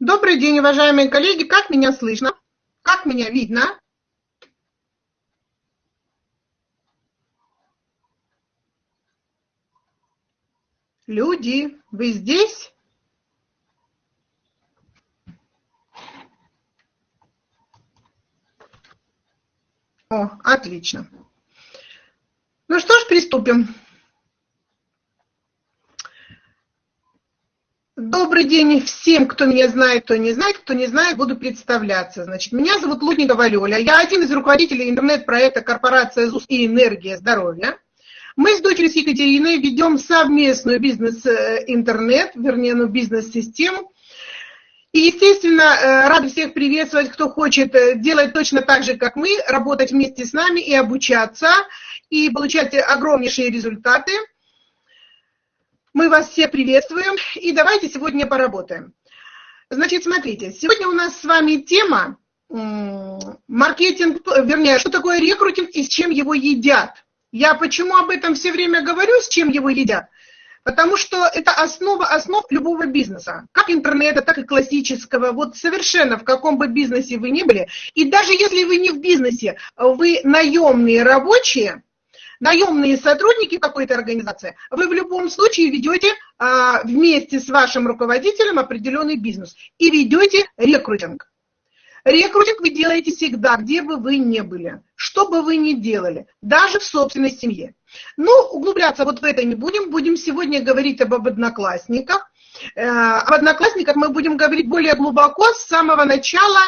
Добрый день, уважаемые коллеги. Как меня слышно? Как меня видно? Люди, вы здесь? О, отлично. Ну что ж, приступим. Добрый день всем, кто меня знает, кто не знает, кто не знает, буду представляться. Значит, меня зовут Лудникова Лёля, я один из руководителей интернет-проекта корпорация ЗУС и Энергия здоровья. Мы с дочерью с Екатериной ведем совместную бизнес-интернет, вернее, ну, бизнес-систему. И, естественно, э, рада всех приветствовать, кто хочет э, делать точно так же, как мы, работать вместе с нами и обучаться, и получать огромнейшие результаты. Мы вас всех приветствуем, и давайте сегодня поработаем. Значит, смотрите, сегодня у нас с вами тема маркетинг, вернее, что такое рекрутинг и с чем его едят. Я почему об этом все время говорю, с чем его едят? Потому что это основа основ любого бизнеса, как интернета, так и классического. Вот совершенно в каком бы бизнесе вы ни были. И даже если вы не в бизнесе, вы наемные рабочие, наемные сотрудники какой-то организации, вы в любом случае ведете а, вместе с вашим руководителем определенный бизнес и ведете рекрутинг. Рекрутинг вы делаете всегда, где бы вы ни были, что бы вы ни делали, даже в собственной семье. Но углубляться вот в это не будем, будем сегодня говорить об, об одноклассниках. Э, об одноклассниках мы будем говорить более глубоко с самого начала,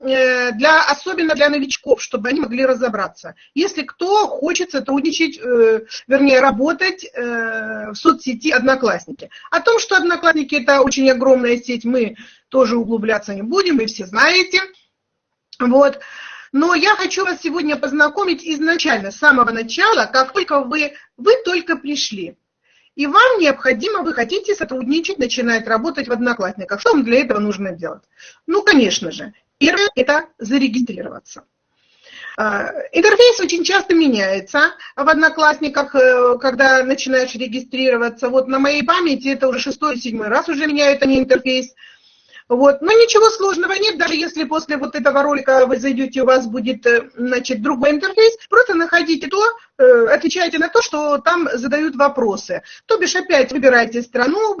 для, особенно для новичков, чтобы они могли разобраться. Если кто хочет сотрудничать, э, вернее, работать в соцсети Одноклассники. О том, что Одноклассники – это очень огромная сеть, мы тоже углубляться не будем, вы все знаете. Вот. Но я хочу вас сегодня познакомить изначально, с самого начала, как только вы, вы только пришли. И вам необходимо, вы хотите сотрудничать, начинать работать в Одноклассниках. Что вам для этого нужно делать? Ну, конечно же, первое – это зарегистрироваться. А, интерфейс очень часто меняется в Одноклассниках, э, когда начинаешь регистрироваться. Вот на моей памяти это уже шестой-седьмой раз уже меняют они интерфейс. Вот. Но ничего сложного нет, даже если после вот этого ролика вы зайдете, у вас будет э, значит, другой интерфейс, просто находите то, э, отвечайте на то, что там задают вопросы. То бишь опять выбирайте страну,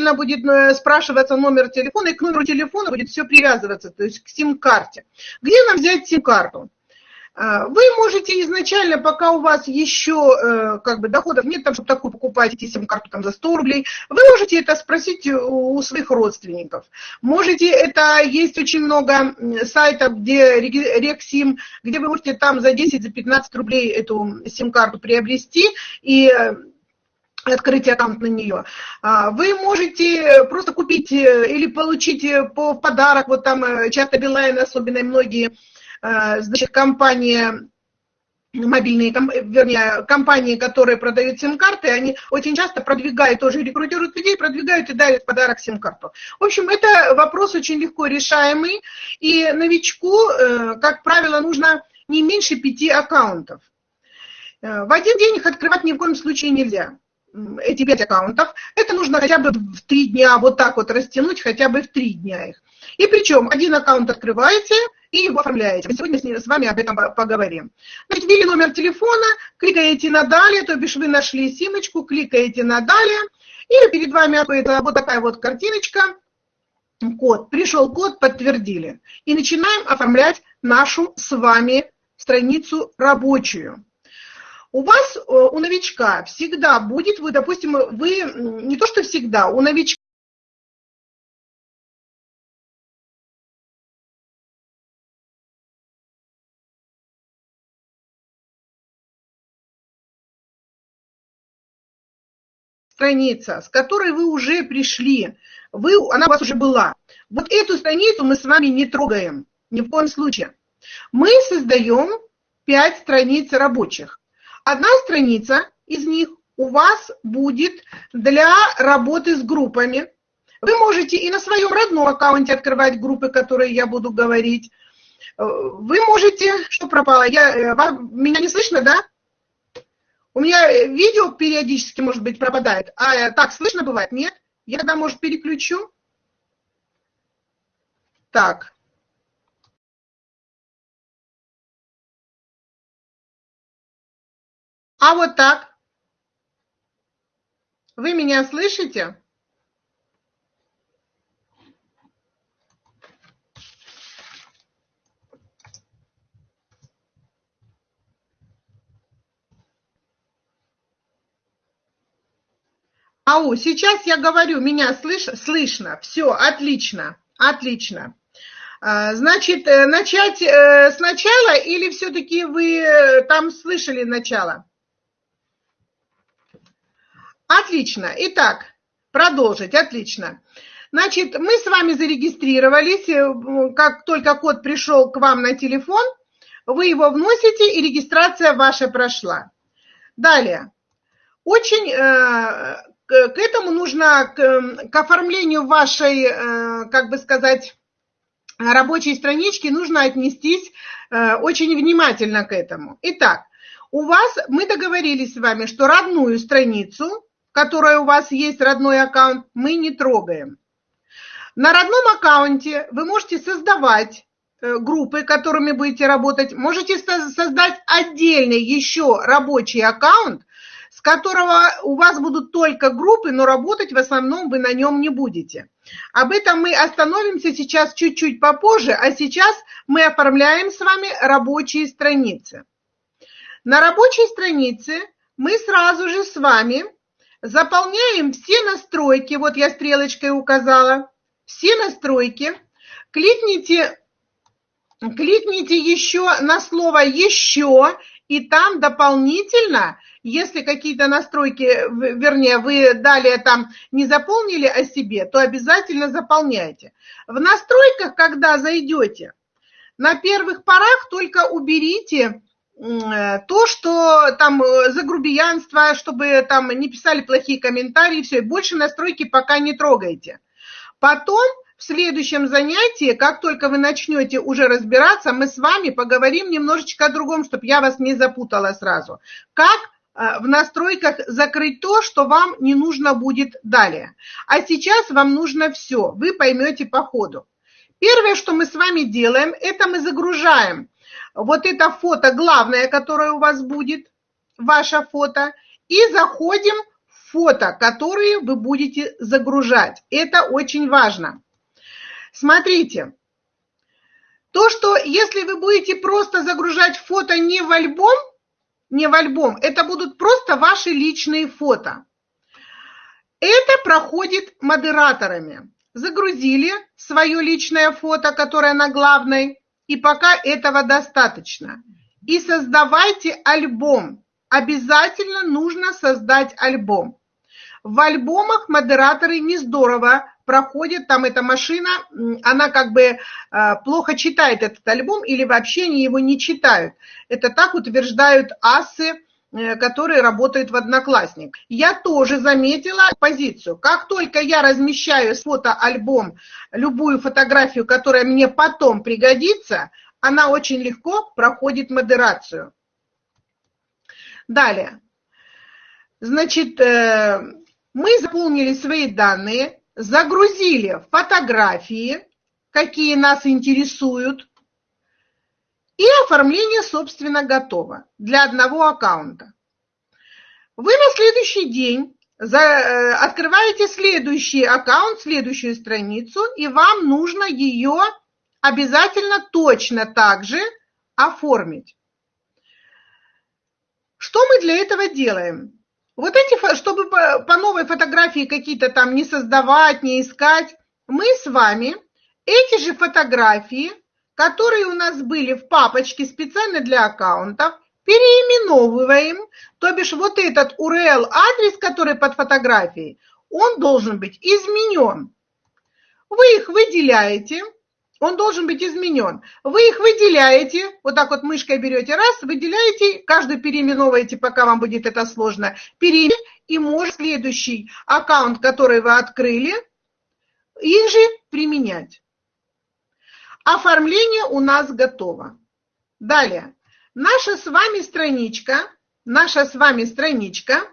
обязательно будет э, спрашиваться номер телефона, и к номеру телефона будет все привязываться, то есть к сим-карте. Где нам взять сим-карту? А, вы можете изначально, пока у вас еще э, как бы доходов нет, там, чтобы такую покупать сим-карту там, за 100 рублей, вы можете это спросить у своих родственников. Можете, это есть очень много сайтов, где Рексим, где вы можете там за 10, за 15 рублей эту сим-карту приобрести, и э, открыть аккаунт на нее. А, вы можете просто купить э, или получить э, по подарок, вот там э, часто Билайн, особенно многие, значит, компании, мобильные, вернее, компании, которые продают сим-карты, они очень часто продвигают, тоже рекрутируют людей, продвигают и дают подарок сим-карту. В общем, это вопрос очень легко решаемый, и новичку, как правило, нужно не меньше пяти аккаунтов. В один день их открывать ни в коем случае нельзя эти пять аккаунтов, это нужно хотя бы в три дня вот так вот растянуть, хотя бы в три дня их. И причем один аккаунт открываете и его оформляете. Мы сегодня с вами об этом поговорим. Значит, ввели номер телефона, кликаете на «Далее», то бишь вы нашли симочку, кликаете на «Далее», и перед вами вот такая вот картиночка, код. Пришел код, подтвердили. И начинаем оформлять нашу с вами страницу рабочую. У вас, э, у новичка всегда будет, вы, допустим, вы, не то что всегда, у новичка страница, с которой вы уже пришли, вы, она у вас уже была. Вот эту страницу мы с вами не трогаем, ни в коем случае. Мы создаем 5 страниц рабочих. Одна страница из них у вас будет для работы с группами. Вы можете и на своем родном аккаунте открывать группы, которые я буду говорить. Вы можете... Что пропало? Я, э, вам, меня не слышно, да? У меня видео периодически, может быть, пропадает. А э, так слышно бывает? Нет? Я тогда, может, переключу? Так. А вот так. Вы меня слышите? Ау, сейчас я говорю, меня слыш, слышно. Все, отлично, отлично. А, значит, э, начать э, сначала или все-таки вы э, там слышали начало? Отлично. Итак, продолжить. Отлично. Значит, мы с вами зарегистрировались. Как только код пришел к вам на телефон, вы его вносите, и регистрация ваша прошла. Далее. Очень к этому нужно, к, оформлению вашей, как бы сказать, рабочей странички нужно отнестись очень внимательно к этому. Итак, у вас, мы договорились с вами, что родную страницу которая у вас есть родной аккаунт, мы не трогаем. На родном аккаунте вы можете создавать э, группы, которыми будете работать. Можете создать отдельный еще рабочий аккаунт, с которого у вас будут только группы, но работать в основном вы на нем не будете. Об этом мы остановимся сейчас чуть-чуть попозже, а сейчас мы оформляем с вами рабочие страницы. На рабочей странице мы сразу же с вами Заполняем все настройки, вот я стрелочкой указала, все настройки. Кликните, кликните еще на слово «Еще», и там дополнительно, если какие-то настройки, вернее, вы далее там не заполнили о себе, то обязательно заполняйте. В настройках, когда зайдете, на первых порах только уберите то, что там э, за грубиянство, чтобы там не писали плохие комментарии, все, и больше настройки пока не трогайте. Потом в следующем занятии, как только вы начнете уже разбираться, мы с вами поговорим немножечко о другом, чтобы я вас не запутала сразу. Как э, в настройках закрыть то, что вам не нужно будет далее. А сейчас вам нужно все, вы поймете по ходу. Первое, что мы с вами делаем, это мы загружаем вот это фото главное, которое у вас будет, ваше фото, и заходим в фото, которые вы будете загружать. Это очень важно. Смотрите, то, что если вы будете просто загружать фото не в альбом, не в альбом, это будут просто ваши личные фото. Это проходит модераторами. Загрузили свое личное фото, которое на главной, и пока этого достаточно. И создавайте альбом. Обязательно нужно создать альбом. В альбомах модераторы не здорово проходят, там эта машина, она как бы э, плохо читает этот альбом или вообще они его не читают. Это так утверждают асы, э, которые работают в Одноклассник. Я тоже заметила позицию. Как только я размещаю фотоальбом любую фотографию, которая мне потом пригодится, она очень легко проходит модерацию. Далее. Значит, э, мы заполнили свои данные, загрузили фотографии, какие нас интересуют, и оформление, собственно, готово для одного аккаунта. Вы на следующий день э, открываете следующий аккаунт, следующую страницу, и вам нужно ее обязательно точно так же оформить. Что мы для этого делаем? Вот эти, чтобы по новой фотографии какие-то там не создавать, не искать, мы с вами эти же фотографии, которые у нас были в папочке специально для аккаунтов, переименовываем, то бишь вот этот URL-адрес, который под фотографией, он должен быть изменен. Вы их выделяете, он должен быть изменен. Вы их выделяете, вот так вот мышкой берете, раз, выделяете, каждую переименовываете, пока вам будет это сложно, переименуете, и может следующий аккаунт, который вы открыли, их же применять. Оформление у нас готово. Далее. Наша с вами страничка, наша с вами страничка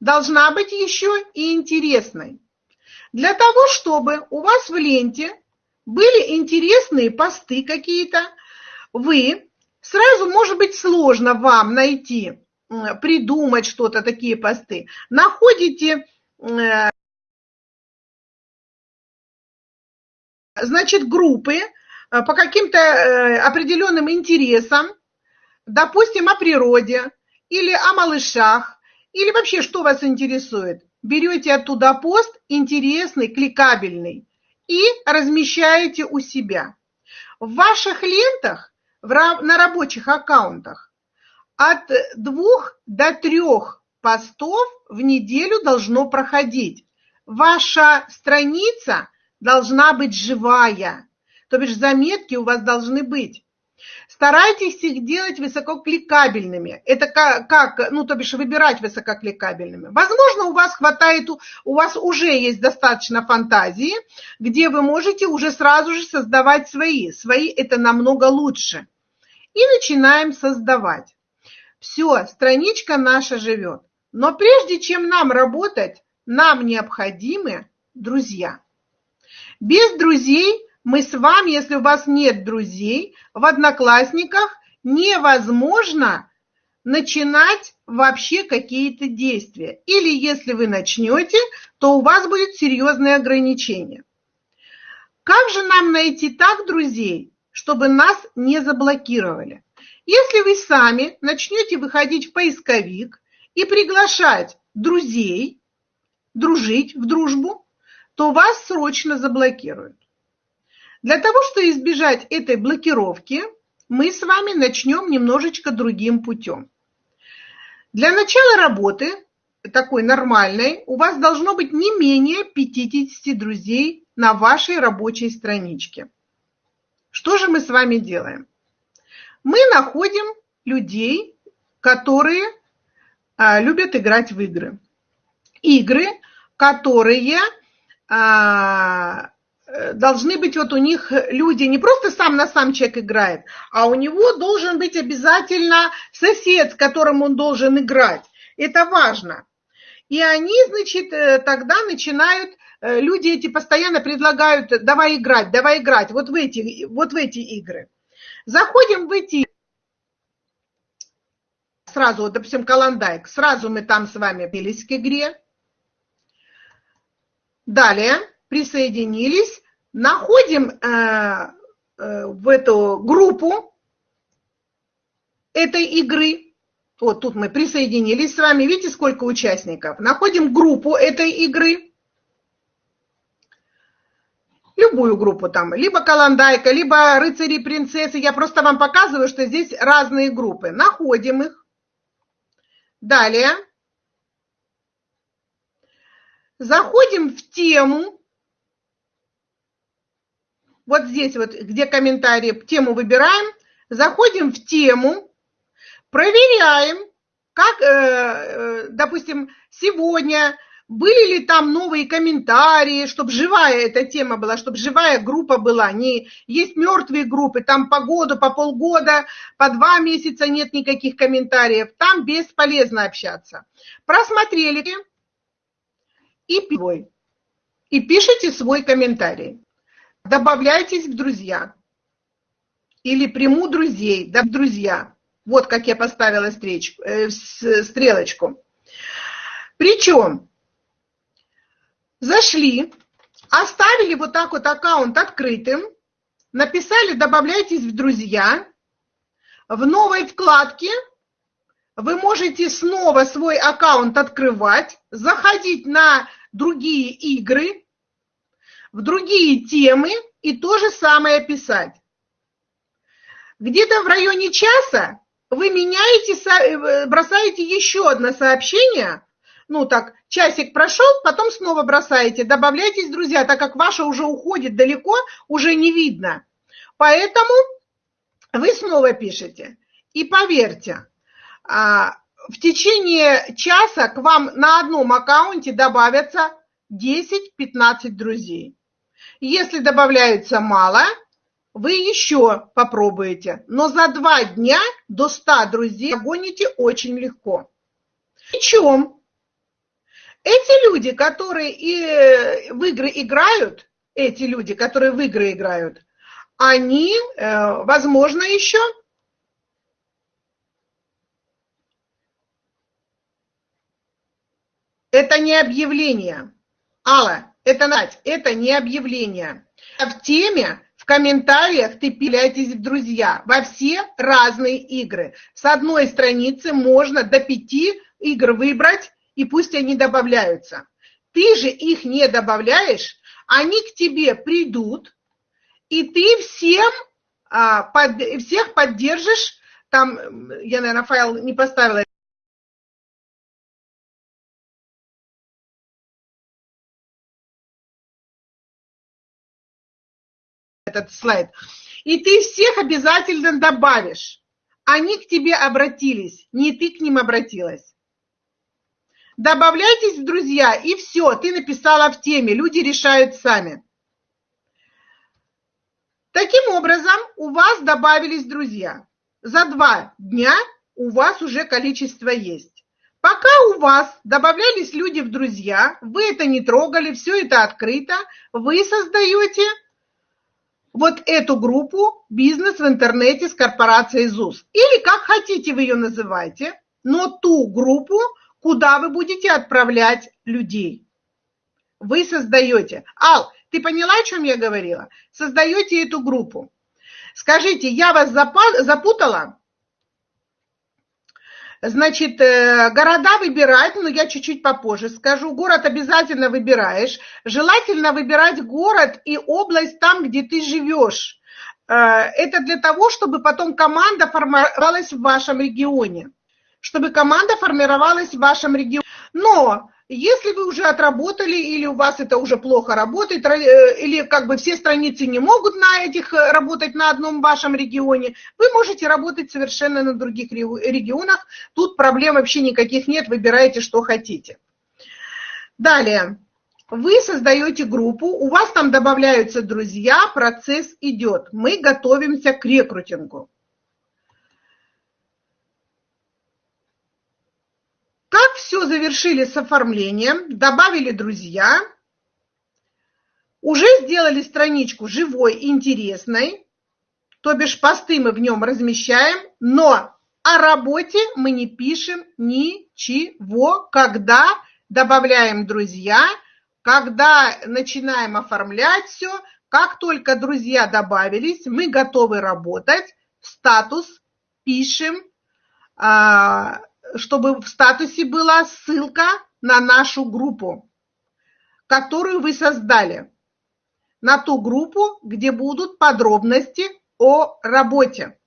должна быть еще и интересной. Для того, чтобы у вас в ленте были интересные посты какие-то, вы сразу, может быть, сложно вам найти, придумать что-то, такие посты. Находите значит, группы э, по каким-то э, определенным интересам, допустим, о природе или о малышах, или вообще что вас интересует. Берете оттуда пост интересный, кликабельный, и размещаете у себя. В ваших лентах, на рабочих аккаунтах, от двух до трех постов в неделю должно проходить. Ваша страница должна быть живая, то бишь заметки у вас должны быть. Старайтесь их делать высококликабельными. Это как, как, ну, то бишь выбирать высококликабельными. Возможно, у вас хватает, у вас уже есть достаточно фантазии, где вы можете уже сразу же создавать свои. Свои это намного лучше. И начинаем создавать. Все, страничка наша живет. Но прежде чем нам работать, нам необходимы друзья. Без друзей мы с вами, если у вас нет друзей, в Одноклассниках невозможно начинать вообще какие-то действия. Или если вы начнете, то у вас будет серьезные ограничения. Как же нам найти так друзей, чтобы нас не заблокировали? Если вы сами начнете выходить в поисковик и приглашать друзей, дружить в дружбу, то вас срочно заблокируют. Для того, чтобы избежать этой блокировки, мы с вами начнем немножечко другим путем. Для начала работы, такой нормальной, у вас должно быть не менее 50 друзей на вашей рабочей страничке. Что же мы с вами делаем? Мы находим людей, которые а, любят играть в игры. Игры, которые должны быть вот у них люди, не просто сам на сам человек играет, а у него должен быть обязательно сосед, с которым он должен играть. Это важно. И они, значит, э, тогда начинают, э, люди эти постоянно предлагают, давай играть, давай играть, вот в эти, вот в эти игры. Заходим в эти сразу, вот, допустим, Каландайк, сразу мы там с вами бились к игре. Далее присоединились, находим э, э, в эту группу этой игры. Вот тут мы присоединились с вами. Видите, сколько участников? Находим группу этой игры. Любую группу там. Либо Каландайка, либо Рыцари Принцессы. Я просто вам показываю, что здесь разные группы. Находим их. Далее. Заходим в тему вот здесь вот, где комментарии, тему выбираем, заходим в тему, проверяем, как, э, э, допустим, сегодня были ли там новые комментарии, чтобы живая эта тема была, чтобы живая группа была. Не есть мертвые группы, там по году, по полгода, по два месяца нет никаких комментариев. Там бесполезно общаться. Просмотрели и, и пишите свой комментарий добавляйтесь в друзья. Или приму друзей, да, друзья. Вот как я поставила стрелочку. Э, стрелочку. Причем зашли, оставили вот так вот аккаунт открытым, написали «добавляйтесь в друзья», в новой вкладке вы можете снова свой аккаунт открывать, заходить на другие игры, в другие темы и то же самое писать. Где-то в районе часа вы меняете, э, бросаете еще одно сообщение, ну так, часик прошел, потом снова бросаете, добавляйтесь, друзья, так как ваша уже уходит далеко, уже не видно. Поэтому вы снова пишете. И поверьте, а, в течение часа к вам на одном аккаунте добавятся 10-15 друзей. Если добавляется мало, вы еще попробуете. Но за два дня до 100 друзей гоните очень легко. Причем эти люди, которые и в игры играют, эти люди, которые в игры играют, они, э, возможно, еще это не объявление. Алла, это, Надь, это не объявление. В теме, в комментариях ты пиляйтесь в друзья во все разные игры. С одной страницы можно до пяти игр выбрать, и пусть они добавляются. Ты же их не добавляешь, они к тебе придут, и ты всем, а, под, всех поддержишь, там, я, наверное, файл не поставила, этот слайд. И ты всех обязательно добавишь. Они к тебе обратились, не ты к ним обратилась. Добавляйтесь в друзья, и все, ты написала в теме, люди решают сами. Таким образом, у вас добавились друзья. За два дня у вас уже количество есть. Пока у вас добавлялись люди в друзья, вы это не трогали, все это открыто, вы создаете вот эту группу «Бизнес в интернете» с корпорацией ЗУС. Или как хотите вы ее называйте, но ту группу, куда вы будете отправлять людей. Вы создаете. Ал, ты поняла, о чем я говорила? Создаете эту группу. Скажите, я вас запутала? Значит, э, города выбирать, но я чуть-чуть попозже скажу. Город обязательно выбираешь. Желательно выбирать город и область там, где ты живешь. Э, это для того, чтобы потом команда формировалась в вашем регионе. Чтобы команда формировалась в вашем регионе. Но если вы уже отработали или у вас это уже плохо работает, э, или как бы все страницы не могут на этих э, работать на одном вашем регионе, вы можете работать совершенно на других регионах. Тут проблем вообще никаких нет, выбирайте, что хотите. Далее. Вы создаете группу, у вас там добавляются друзья, процесс идет. Мы готовимся к рекрутингу. Как все завершили с оформлением, добавили друзья, уже сделали страничку живой, интересной, то бишь посты мы в нем размещаем, но о работе мы не пишем ничего, когда добавляем друзья, когда начинаем оформлять все, как только друзья добавились, мы готовы работать, статус пишем, а, чтобы в статусе была ссылка на нашу группу, которую вы создали, на ту группу, где будут подробности о работе,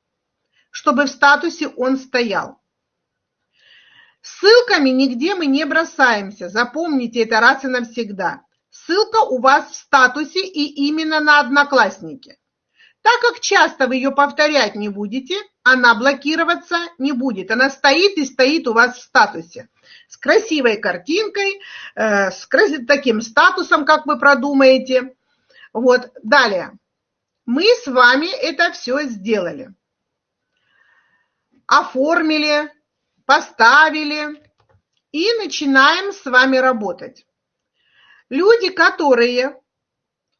чтобы в статусе он стоял. Ссылками нигде мы не бросаемся, запомните это раз и навсегда. Ссылка у вас в статусе и именно на Одноклассники. Так как часто вы ее повторять не будете, она блокироваться не будет. Она стоит и стоит у вас в статусе. С красивой картинкой, э, с таким статусом, как вы продумаете. Вот, далее. Мы с вами это все сделали. Оформили, поставили и начинаем с вами работать. Люди, которые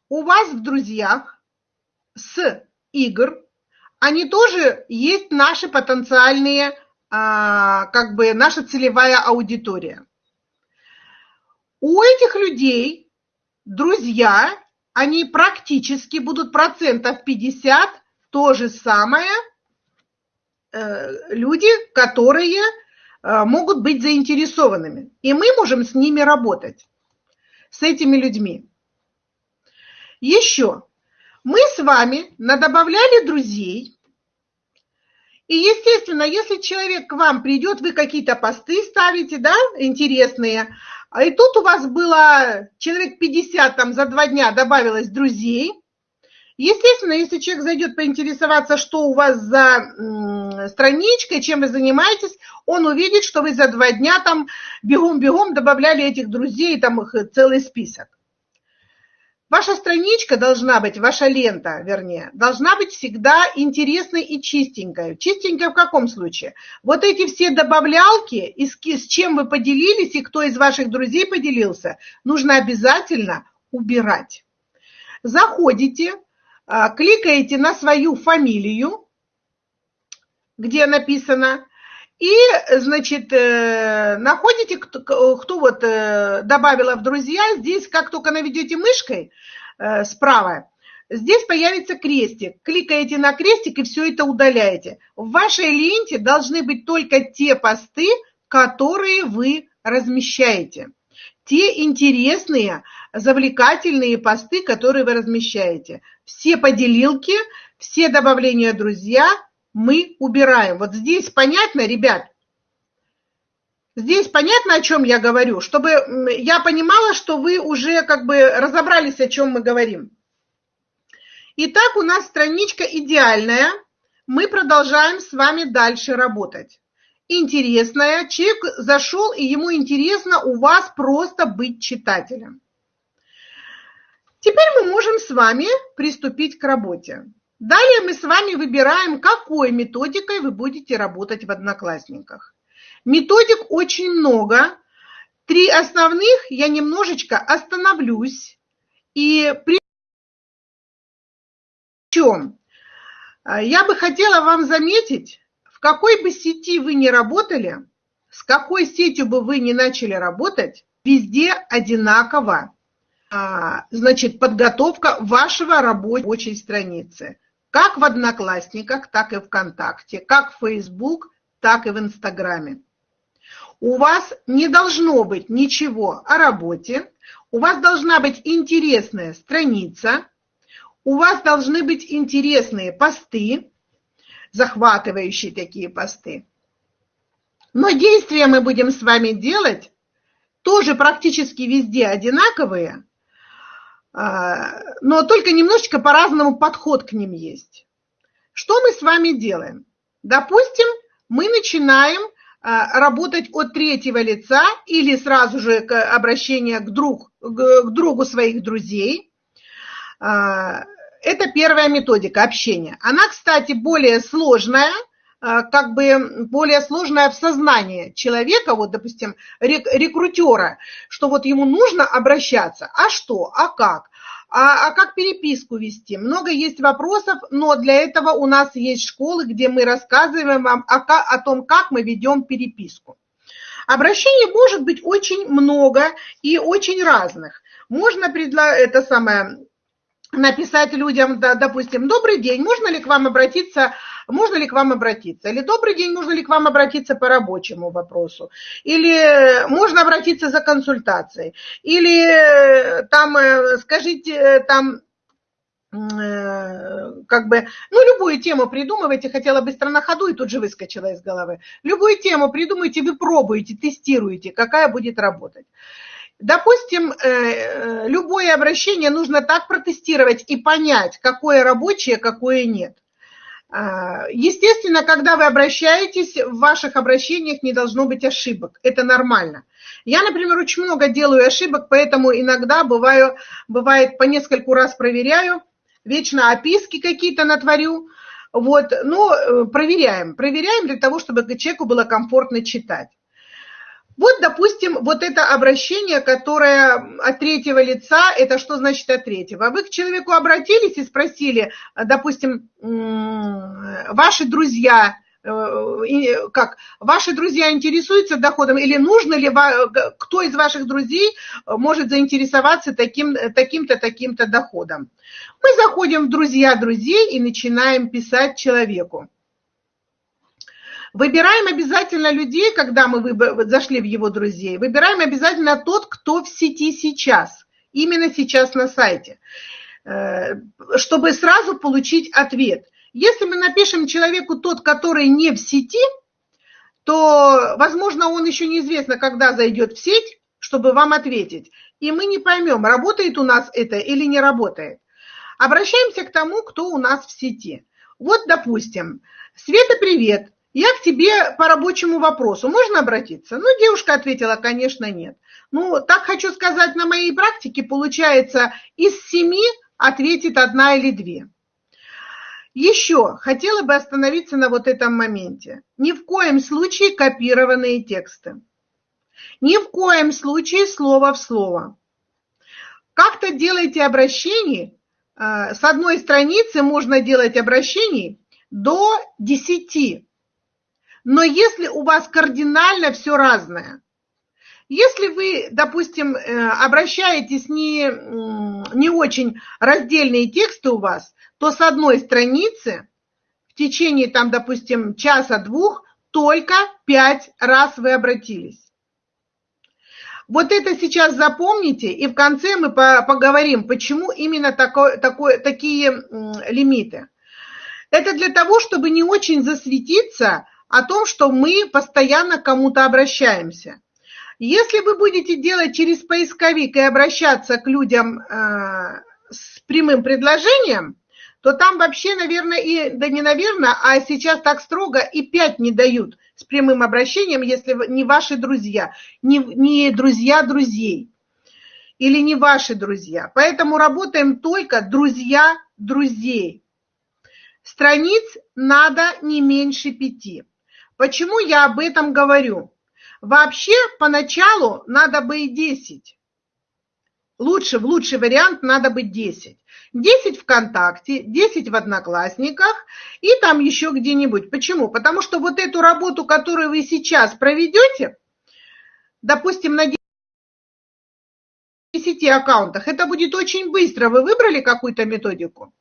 у вас в друзьях, с игр, они тоже есть наши потенциальные, а, как бы наша целевая аудитория. У этих людей друзья, они практически будут процентов 50 то же самое э, люди, которые э, могут быть заинтересованными. И мы можем с ними работать, с этими людьми. Еще мы с вами надобавляли друзей, И, естественно, если человек к вам придет, вы какие-то посты ставите, да, интересные, и тут у вас было человек 50 там за два дня добавилось друзей, Естественно, если человек зайдет поинтересоваться, что у вас за страничкой, чем вы занимаетесь, он увидит, что вы за два дня там бегом-бегом добавляли этих друзей, там их целый список. Ваша страничка должна быть, ваша лента, вернее, должна быть всегда интересной и чистенькой. Чистенькой в каком случае? Вот эти все добавлялки, с чем вы поделились, и кто из ваших друзей поделился, нужно обязательно убирать. Заходите, а, кликаете на свою фамилию, где написано, и, значит, э, находите, кто, кто вот э, добавила в друзья, здесь, как только наведете мышкой э, справа, здесь появится крестик. Кликаете на крестик и все это удаляете. В вашей ленте должны быть только те посты, которые вы размещаете. Те интересные, завлекательные посты, которые вы размещаете. Все поделилки, все добавления друзья мы убираем. Вот здесь понятно, ребят? Здесь понятно, о чем я говорю, чтобы я понимала, что вы уже как бы разобрались, о чем мы говорим. Итак, у нас страничка идеальная. Мы продолжаем с вами дальше работать. Интересная. Человек зашел, и ему интересно у вас просто быть читателем. Теперь мы можем с вами приступить к работе. Далее мы с вами выбираем, какой методикой вы будете работать в Одноклассниках. Методик очень много. Три основных я немножечко остановлюсь. И при чем я бы хотела вам заметить, в какой бы сети вы ни работали, с какой сетью бы вы ни начали работать, везде одинаково а, значит, подготовка вашего рабочей страницы. Как в Одноклассниках, так и ВКонтакте, как в Facebook, так и в Инстаграме. У вас не должно быть ничего о работе, у вас должна быть интересная страница, у вас должны быть интересные посты, захватывающие такие посты. Но действия мы будем с вами делать тоже практически везде одинаковые, но только немножечко по-разному подход к ним есть. Что мы с вами делаем? Допустим, мы начинаем а, работать от третьего лица или сразу же обращение к, друг, к другу своих друзей. А, это первая методика общения. Она, кстати, более сложная, как бы более сложная в сознании человека, вот, допустим, рекрутера, что вот ему нужно обращаться, а что, а как, а, а как переписку вести? Много есть вопросов, но для этого у нас есть школы, где мы рассказываем вам о, о том, как мы ведем переписку. Обращений может быть очень много и очень разных. Можно предла это самое, написать людям, да, допустим, добрый день, можно ли к вам обратиться можно ли к вам обратиться? Или добрый день, можно ли к вам обратиться по рабочему вопросу? Или можно обратиться за консультацией? Или э, там, э, скажите, э, там, как бы, ну, любую тему придумывайте, хотела быстро на ходу и тут же выскочила из головы. Любую тему придумайте, вы пробуете, тестируете, какая будет работать. Допустим, любое обращение нужно так протестировать и понять, какое рабочее, какое нет. А, естественно, когда вы обращаетесь, в ваших обращениях не должно быть ошибок. Это нормально. Я, например, очень много делаю ошибок, поэтому иногда бываю, бывает по нескольку раз проверяю, вечно описки какие-то натворю. Вот, но э, проверяем, проверяем для того, чтобы человеку было комфортно читать. Вот, допустим, вот это обращение, которое от третьего лица, это что значит от третьего? Вы к человеку обратились и спросили, допустим, ваши друзья, э, как ваши друзья интересуются доходом или нужно ли кто из ваших друзей может заинтересоваться таким таким-то таким-то доходом мы заходим в друзья друзей и начинаем писать человеку Выбираем обязательно людей, когда мы зашли в его друзей. Выбираем обязательно тот, кто в сети сейчас, именно сейчас на сайте, э, чтобы сразу получить ответ. Если мы напишем человеку тот, который не в сети, то, возможно, он еще неизвестно, когда зайдет в сеть, чтобы вам ответить. И мы не поймем, работает у нас это или не работает. Обращаемся к тому, кто у нас в сети. Вот, допустим, Света, привет. Я к тебе по рабочему вопросу. Можно обратиться? Ну, девушка ответила, конечно, нет. Ну, так хочу сказать, на моей практике получается из семи ответит одна или две. Еще хотела бы остановиться на вот этом моменте. Ни в коем случае копированные тексты. Ни в коем случае слово в слово. Как-то делайте обращение. Э, с одной страницы можно делать обращений до 10. Но если у вас кардинально все разное, если вы, допустим, э, обращаетесь не, не очень раздельные тексты у вас, то с одной страницы в течение, там, допустим, часа-двух только пять раз вы обратились. Вот это сейчас запомните, и в конце мы поговорим, почему именно такой, такой, такие лимиты. Это для того, чтобы не очень засветиться о том, что мы постоянно к кому-то обращаемся. Если вы будете делать через поисковик и обращаться к людям э, с прямым предложением, то там вообще, наверное, и, да не наверное, а сейчас так строго и пять не дают с прямым обращением, если не ваши друзья, не, не друзья друзей или не ваши друзья. Поэтому работаем только друзья друзей. Страниц надо не меньше пяти. Почему я об этом говорю? Вообще, поначалу надо бы и 10. Лучше, в лучший вариант надо быть 10. 10 ВКонтакте, 10 в Одноклассниках и там еще где-нибудь. Почему? Потому что вот эту работу, которую вы сейчас проведете, допустим, на 10 аккаунтах, это будет очень быстро. Вы выбрали какую-то методику,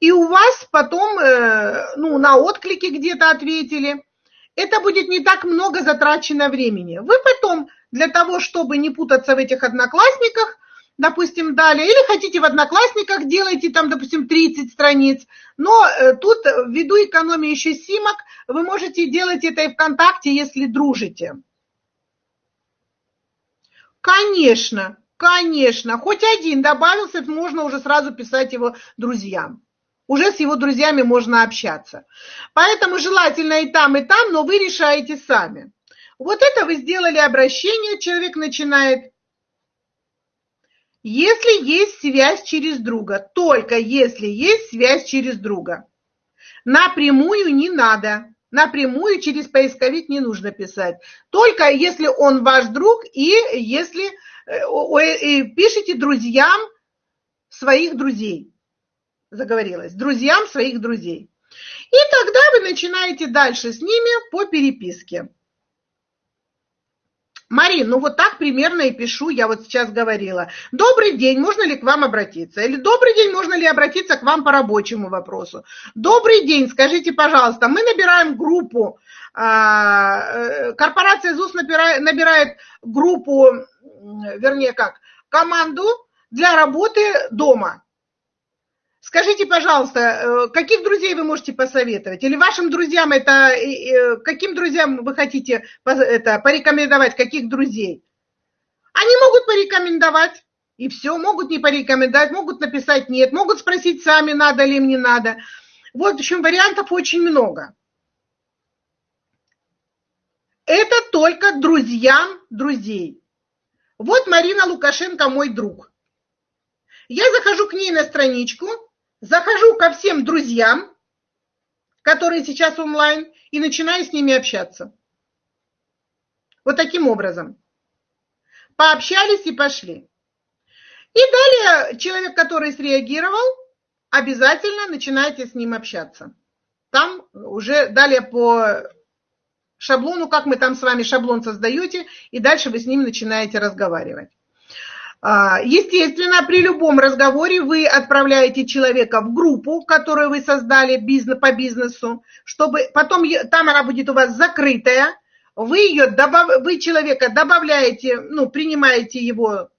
и у вас потом, э, ну, на отклики где-то ответили. Это будет не так много затрачено времени. Вы потом, для того, чтобы не путаться в этих одноклассниках, допустим, далее, или хотите в Одноклассниках, делайте там, допустим, 30 страниц, но э, тут ввиду экономии еще симок, вы можете делать это и ВКонтакте, если дружите. Конечно, конечно, хоть один добавился, можно уже сразу писать его друзьям. Уже с его друзьями можно общаться. Поэтому желательно и там, и там, но вы решаете сами. Вот это вы сделали обращение, человек начинает если есть связь через друга, только если есть связь через друга. Напрямую не надо. Напрямую через поисковик не нужно писать. Только если он ваш друг и если э, пишите друзьям своих друзей. Заговорилась. Друзьям своих друзей. И тогда вы начинаете дальше с ними по переписке. Марин, ну вот так примерно и пишу, я вот сейчас говорила. Добрый день, можно ли к вам обратиться? Или добрый день, можно ли обратиться к вам по рабочему вопросу? Добрый день, скажите, пожалуйста, мы набираем группу, а, э, корпорация ЗУС набирает, набирает группу, вернее как, команду для работы дома. Скажите, пожалуйста, э, каких друзей вы можете посоветовать? Или вашим друзьям это, каким друзьям вы хотите это, порекомендовать, каких друзей? Они могут порекомендовать, и все, могут не порекомендовать, могут написать нет, могут спросить сами, надо ли им, не надо. Вот, в общем, вариантов очень много. Это только друзьям друзей. Вот Марина Лукашенко мой друг. Я захожу к ней на страничку, захожу ко всем друзьям, которые сейчас онлайн, и начинаю с ними общаться. Вот таким образом. Пообщались и пошли. И далее человек, который среагировал, обязательно начинаете с ним общаться. Там уже далее по шаблону, как мы там с вами шаблон создаете, и дальше вы с ним начинаете разговаривать. А, естественно, при любом разговоре вы отправляете человека в группу, которую вы создали по бизнесу, чтобы потом там она будет у вас закрытая, вы, ее вы человека добавляете, ну, принимаете его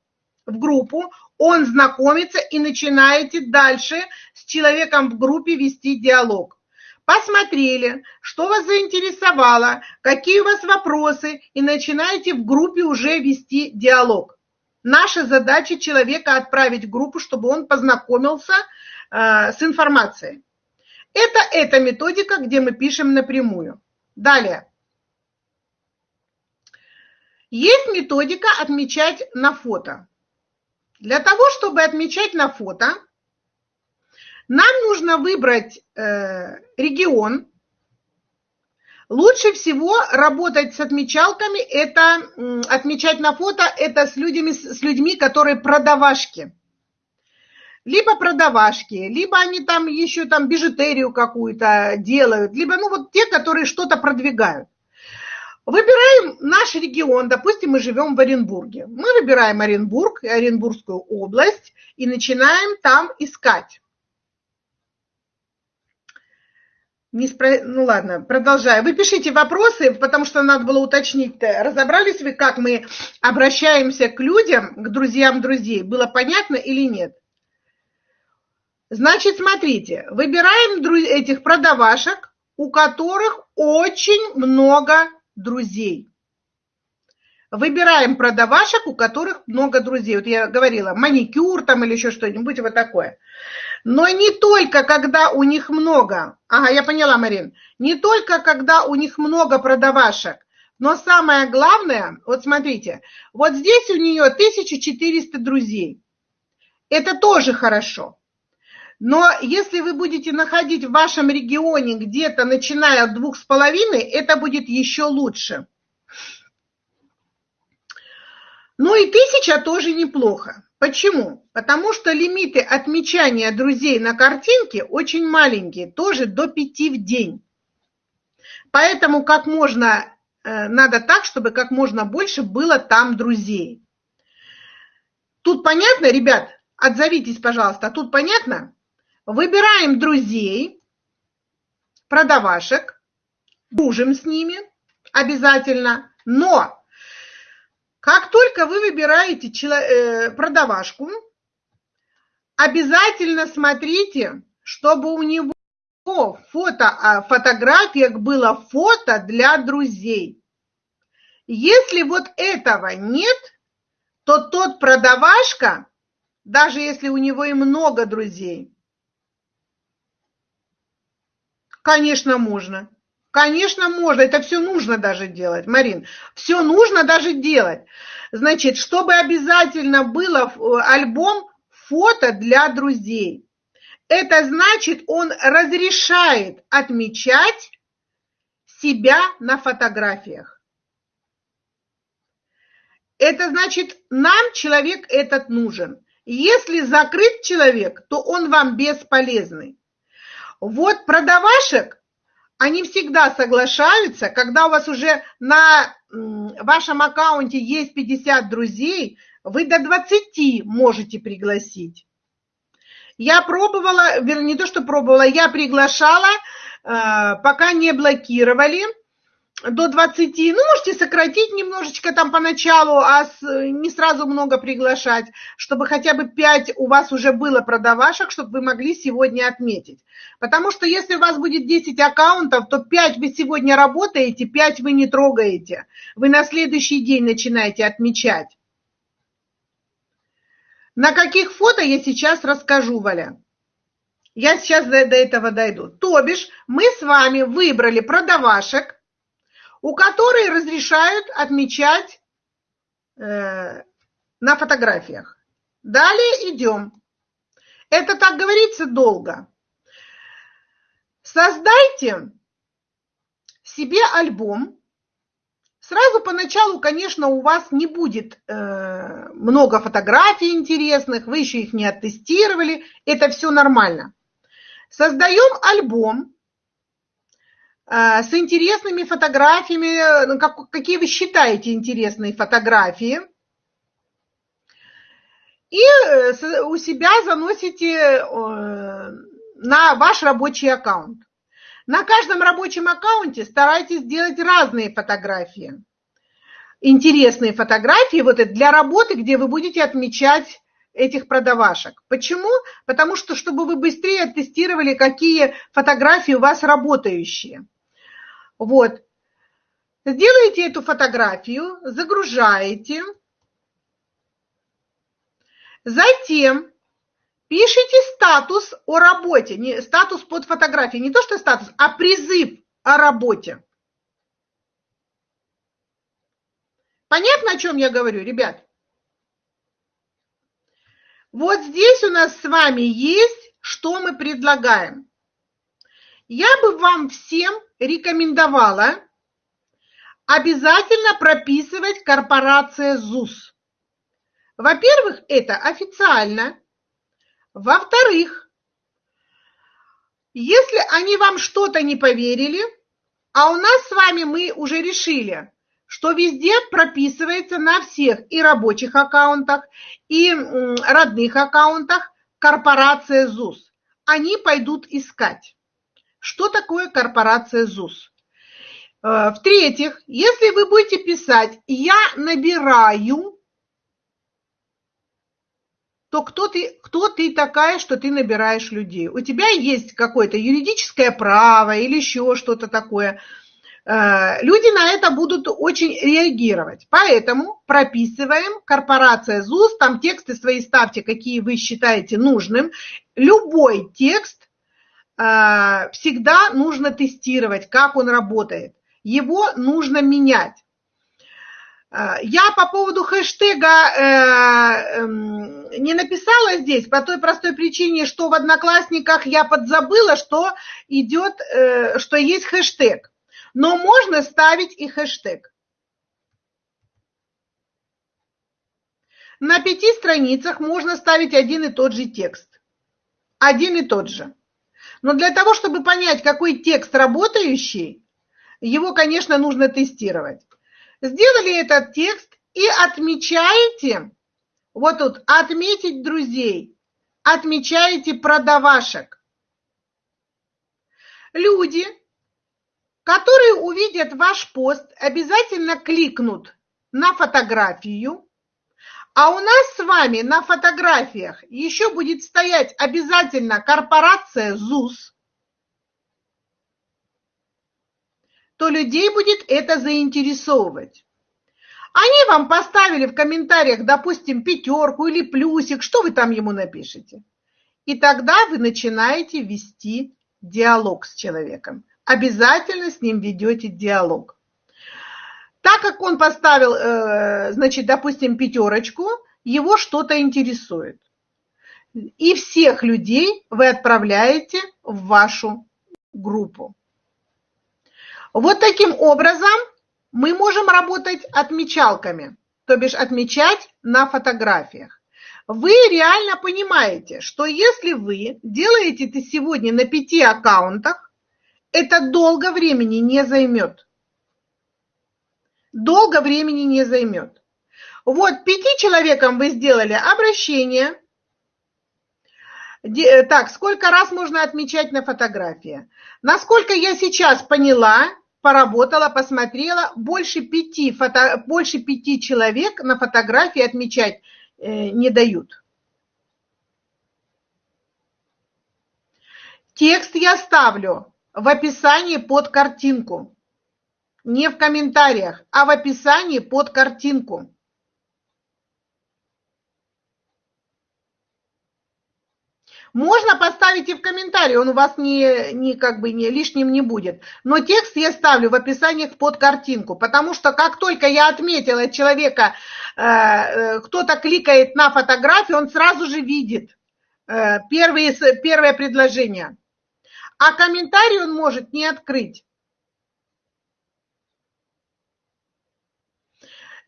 в группу, он знакомится и начинаете дальше с человеком в группе вести диалог. Посмотрели, что вас заинтересовало, какие у вас вопросы, и начинаете в группе уже вести диалог. Наша задача человека отправить группу, чтобы он познакомился э, с информацией. Это эта методика, где мы пишем напрямую. Далее. Есть методика отмечать на фото. Для того, чтобы отмечать на фото, нам нужно выбрать э, регион. Лучше всего работать с отмечалками, это отмечать на фото, это с людьми, с людьми, которые продавашки. Либо продавашки, либо они там еще там бижутерию какую-то делают, либо ну вот те, которые что-то продвигают. Выбираем наш регион, допустим, мы живем в Оренбурге. Мы выбираем Оренбург, Оренбургскую область и начинаем там искать. Не спро... Ну ладно, продолжаю. Вы пишите вопросы, потому что надо было уточнить, разобрались вы, как мы обращаемся к людям, к друзьям друзей, было понятно или нет? Значит, смотрите, выбираем этих продавашек, у которых очень много друзей. Выбираем продавашек, у которых много друзей. Вот я говорила, маникюр там или еще что-нибудь вот такое. Но не только когда у них много, ага, я поняла, Марин, не только когда у них много продавашек, но самое главное, вот смотрите, вот здесь у нее 1400 друзей. Это тоже хорошо. Но если вы будете находить в вашем регионе где-то начиная от двух с половиной, это будет еще лучше. Ну и тысяча тоже неплохо. Почему? Потому что лимиты отмечания друзей на картинке очень маленькие, тоже до пяти в день. Поэтому как можно, э, надо так, чтобы как можно больше было там друзей. Тут понятно, ребят? Отзовитесь, пожалуйста. Тут понятно? Выбираем друзей, продавашек, дружим с ними обязательно, но как только вы выбираете э, продавашку, обязательно смотрите, чтобы у него фото, а, фотографиях было фото для друзей. Если вот этого нет, то тот продавашка, даже если у него и много друзей, Конечно, можно. Конечно, можно. Это все нужно даже делать, Марин. Все нужно даже делать. Значит, чтобы обязательно было э, альбом фото для друзей. Это значит, он разрешает отмечать себя на фотографиях. Это значит, нам человек этот нужен. Если закрыт человек, то он вам бесполезный. Вот продавашек, они всегда соглашаются, когда у вас уже на вашем аккаунте есть 50 друзей, вы до 20 можете пригласить. Я пробовала, вернее, не то, что пробовала, я приглашала, э, пока не блокировали до 20, ну, можете сократить немножечко там поначалу, а с, не сразу много приглашать, чтобы хотя бы 5 у вас уже было продавашек, чтобы вы могли сегодня отметить. Потому что если у вас будет 10 аккаунтов, то 5 вы сегодня работаете, 5 вы не трогаете. Вы на следующий день начинаете отмечать. На каких фото я сейчас расскажу, Валя. Я сейчас до, до этого дойду. То бишь, мы с вами выбрали продавашек, у которой разрешают отмечать э, на фотографиях. Далее идем. Это, так говорится, долго. Создайте себе альбом. Сразу поначалу, конечно, у вас не будет э, много фотографий интересных, вы еще их не оттестировали, это все нормально. Создаем альбом с интересными фотографиями, ну, как, какие вы считаете интересные фотографии. И э, у себя заносите э, на ваш рабочий аккаунт. На каждом рабочем аккаунте старайтесь делать разные фотографии. Интересные фотографии вот это для работы, где вы будете отмечать этих продавашек. Почему? Потому что, чтобы вы быстрее тестировали, какие фотографии у вас работающие. Вот. Сделаете эту фотографию, загружаете. Затем пишите статус о работе, не, статус под фотографией, не то что статус, а призыв о работе. Понятно, о чем я говорю, ребят? Вот здесь у нас с вами есть, что мы предлагаем. Я бы вам всем рекомендовала обязательно прописывать корпорация ЗУС. Во-первых, это официально. Во-вторых, если они вам что-то не поверили, а у нас с вами мы уже решили, что везде прописывается на всех и рабочих аккаунтах, и родных аккаунтах корпорация ЗУС. Они пойдут искать. Что такое корпорация ЗУС? Э, в-третьих, если вы будете писать «я набираю», то кто ты, кто ты такая, что ты набираешь людей? У тебя есть какое-то юридическое право или еще что-то такое – Э, люди на это будут очень реагировать. Поэтому прописываем корпорация ЗУС, там тексты свои ставьте, какие вы считаете нужным. Любой текст всегда нужно тестировать, как он работает. Его нужно менять. Э, я по поводу хэштега эм, не написала здесь по той простой причине, что в Одноклассниках я подзабыла, что идет, что есть хэштег но можно ставить и хэштег. На пяти страницах можно ставить один и тот же текст. Один и тот же. Но для того, чтобы понять, какой текст работающий, его, конечно, нужно тестировать. Сделали этот текст и отмечаете, вот тут, отметить друзей, отмечаете продавашек. Люди, которые увидят ваш пост, обязательно кликнут на фотографию, а у нас с вами на фотографиях еще будет стоять обязательно корпорация ЗУС, то людей будет это заинтересовывать. Они вам поставили в комментариях, допустим, пятерку или плюсик, что вы там ему напишете. И тогда вы начинаете вести диалог с человеком обязательно с ним ведете диалог. Так как он поставил, э, значит, допустим, пятерочку, его что-то интересует. И всех людей вы отправляете в вашу группу. Вот таким образом мы можем работать отмечалками, то бишь отмечать на фотографиях. Вы реально понимаете, что если вы делаете это сегодня на пяти аккаунтах, это долго времени не займет. Долго времени не займет. Вот пяти человекам вы сделали обращение. Так, сколько раз можно отмечать на фотографии? Насколько я сейчас поняла, поработала, посмотрела, больше пяти, фото, больше пяти человек на фотографии отмечать э, не дают. Текст я ставлю в описании под картинку. Не в комментариях, а в описании под картинку. Можно поставить и в комментарии, он у вас не, не, как бы не, лишним не будет. Но текст я ставлю в описании под картинку, потому что как только я отметила человека, э, э, кто-то кликает на фотографию, он сразу же видит э, первые, первое предложение а комментарий он может не открыть.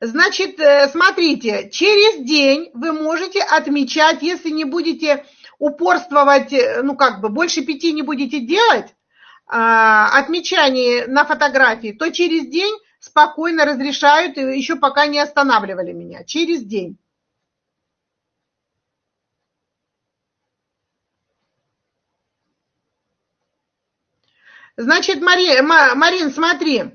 Значит, э, смотрите, через день вы можете отмечать, если не будете упорствовать, э, ну как бы больше пяти не будете делать, а, отмечание на фотографии, то через день спокойно разрешают, еще пока не останавливали меня, через день. Значит, Мари, Марин, смотри,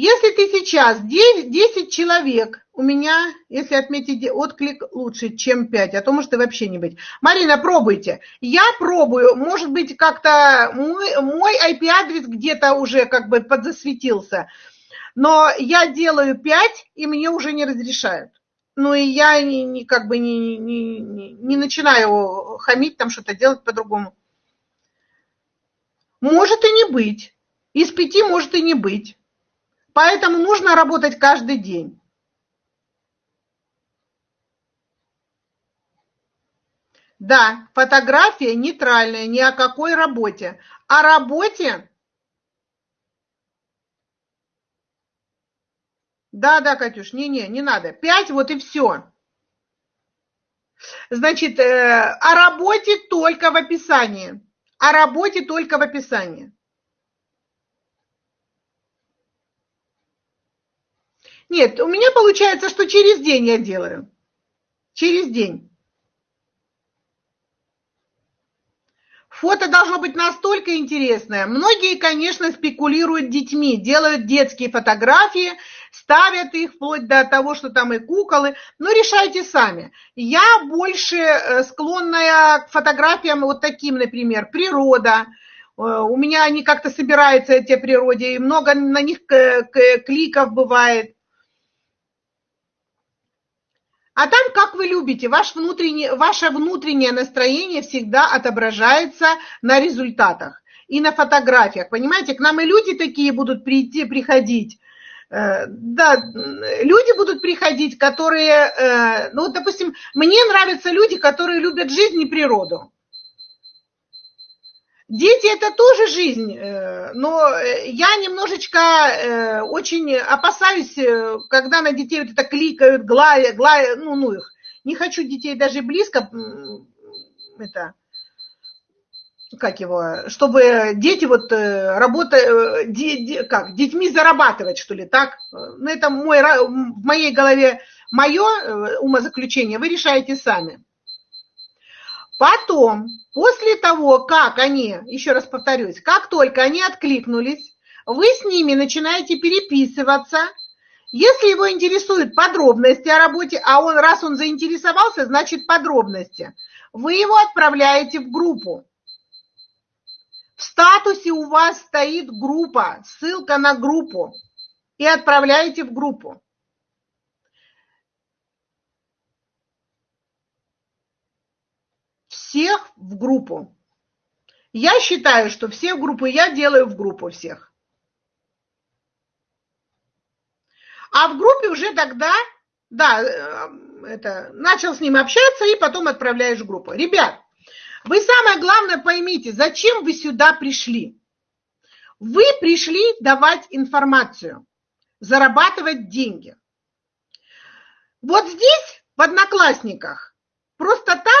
если ты сейчас 10, 10 человек у меня, если отметить отклик, лучше, чем 5, а то может и вообще не быть. Марина, пробуйте. Я пробую, может быть, как-то мой, мой IP-адрес где-то уже как бы подзасветился, но я делаю 5, и мне уже не разрешают. Ну и я не, не, как бы не, не, не, начинаю хамить, там что-то делать по-другому. Может и не быть. Из пяти может и не быть. Поэтому нужно работать каждый день. Да, фотография нейтральная, ни о какой работе. О работе... Да, да, Катюш, не-не, не надо. Пять, вот и все. Значит, э, о работе только в описании. О работе только в описании. Нет, у меня получается, что через день я делаю. Через день. Фото должно быть настолько интересное. Многие, конечно, спекулируют детьми, делают детские фотографии, ставят их вплоть до того, что там и куколы. Но решайте сами. Я больше э, склонная к фотографиям вот таким, например, природа. Э, у меня они как-то собираются, эти природе, и много на них кликов бывает. А там, как вы любите, ваш внутренний, ваше внутреннее настроение всегда отображается на результатах и на фотографиях. Понимаете, к нам и люди такие будут прийти, приходить. Э, да, люди будут приходить, которые, э, ну, допустим, мне нравятся люди, которые любят жизнь и природу. Дети – это тоже жизнь, э, но э, я немножечко э, очень опасаюсь, когда на детей вот это кликают, глая, глая, ну, ну их. Не хочу детей даже близко, это, как его, чтобы дети вот работают, как, детьми зарабатывать, что ли, так? Ну, это мой, в моей голове мое умозаключение, вы решаете сами. Потом, после того, как они, еще раз повторюсь, как только они откликнулись, вы с ними начинаете переписываться. Если его интересуют подробности о работе, а он, раз он заинтересовался, значит подробности, вы его отправляете в группу. В статусе у вас стоит группа, ссылка на группу, и отправляете в группу. Всех в группу. Я считаю, что все в группу, я делаю в группу всех. А в группе уже тогда, да, э, это, начал с ним общаться и потом отправляешь в группу. Ребят, вы самое главное поймите, зачем вы сюда пришли. Вы пришли давать информацию, зарабатывать деньги. Вот здесь, в Одноклассниках, просто так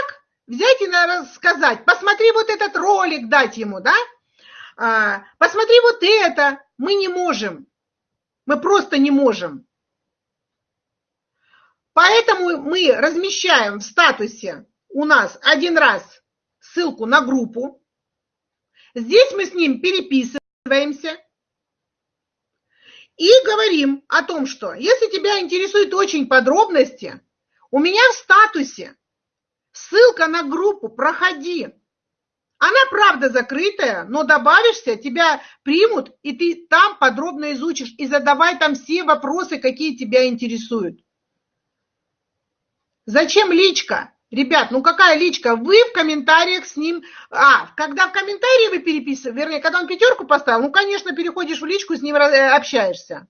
взять и рассказать, посмотри вот этот ролик, дать ему, да, а, посмотри вот это, мы не можем, мы просто не можем. Поэтому мы размещаем в статусе у нас один раз ссылку на группу, здесь мы с ним переписываемся и говорим о том, что если тебя интересуют очень подробности, у меня в статусе Ссылка на группу, проходи. Она, правда, закрытая, но добавишься, тебя примут, и ты там подробно изучишь, и задавай там все вопросы, какие тебя интересуют. Зачем личка? Ребят, ну какая личка? Вы в комментариях с ним... А, когда в комментарии вы переписываете, вернее, когда он пятерку поставил, ну, конечно, переходишь в личку, с ним э, общаешься.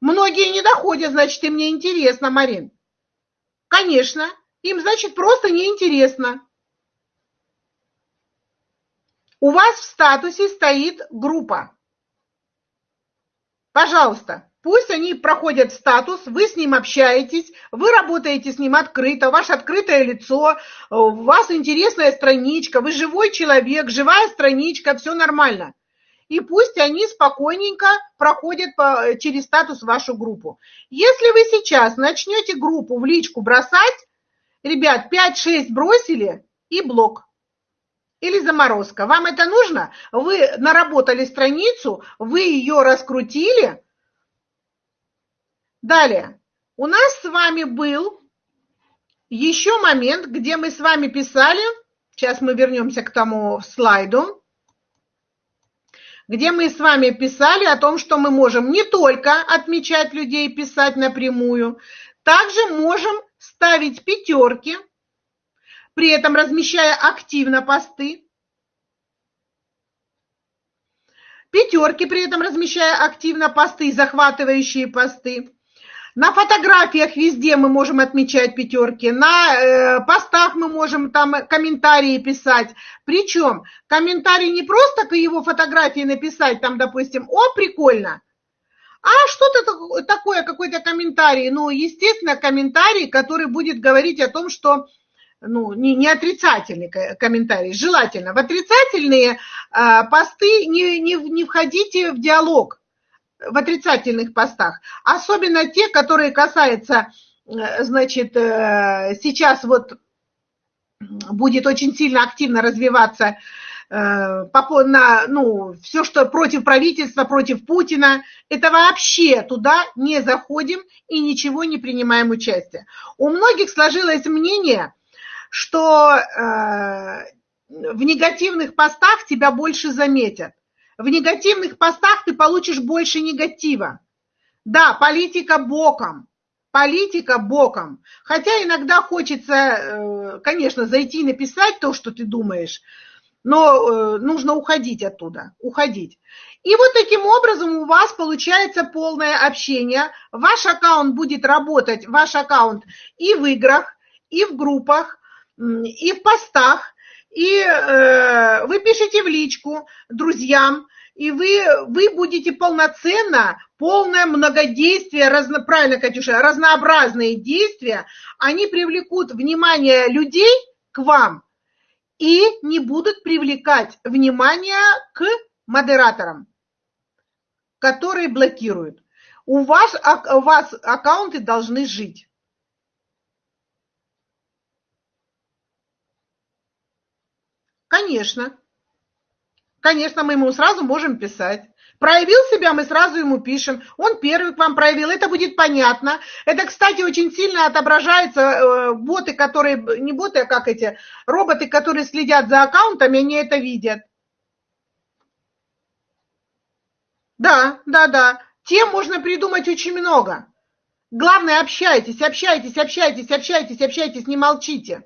Многие не доходят, значит, и мне интересно, Марин. Конечно. Им, значит, просто неинтересно. У вас в статусе стоит группа. Пожалуйста, пусть они проходят статус, вы с ним общаетесь, вы работаете с ним открыто, ваше открытое лицо, у вас интересная страничка, вы живой человек, живая страничка, все нормально. И пусть они спокойненько проходят по, через статус вашу группу. Если вы сейчас начнете группу в личку бросать, Ребят, 5-6 бросили и блок. Или заморозка. Вам это нужно? Вы наработали страницу, вы ее раскрутили. Далее. у нас с вами был еще момент, где мы с вами писали, сейчас мы вернемся к тому слайду, где мы с вами писали о том, что мы можем не только отмечать людей, писать напрямую, также можем ставить пятерки, при этом размещая активно посты, пятерки, при этом размещая активно посты, захватывающие посты. На фотографиях везде мы можем отмечать пятерки, на э, постах мы можем там комментарии писать. Причем комментарий не просто к его фотографии написать, там, допустим, о, прикольно, а что-то такое, какой-то комментарий. Ну, естественно, комментарий, который будет говорить о том, что ну, не, не отрицательный комментарий, желательно. В отрицательные э, посты не, не, не входите в диалог в отрицательных постах, особенно те, которые касаются, э, значит, э, сейчас вот будет очень сильно активно развиваться на, ну, все, что против правительства, против Путина, это вообще туда не заходим и ничего не принимаем участие. У многих сложилось мнение, что в негативных постах тебя больше заметят в негативных постах ты получишь больше негатива. Да, политика боком, политика боком. Хотя иногда хочется, э, конечно, зайти и написать то, что ты думаешь, но э, нужно уходить оттуда, уходить. И вот таким образом у вас получается полное общение. Ваш аккаунт будет работать, ваш аккаунт и в играх, и в группах, и в постах, и э, вы пишете в личку друзьям, и вы, вы будете полноценно, полное многодействие, разно, правильно, Катюша, разнообразные действия, они привлекут внимание людей к вам и не будут привлекать внимание к модераторам, которые блокируют. У вас, у вас аккаунты должны жить. Конечно. Конечно, мы ему сразу можем писать. Проявил себя, мы сразу ему пишем. Он первый к вам проявил, это будет понятно. Это, кстати, очень сильно отображается. Э, боты, которые, не боты, а как эти, роботы, которые следят за аккаунтами, они это видят. Да, да, да. Тем можно придумать очень много. Главное, общайтесь, общайтесь, общайтесь, общайтесь, общайтесь, не молчите.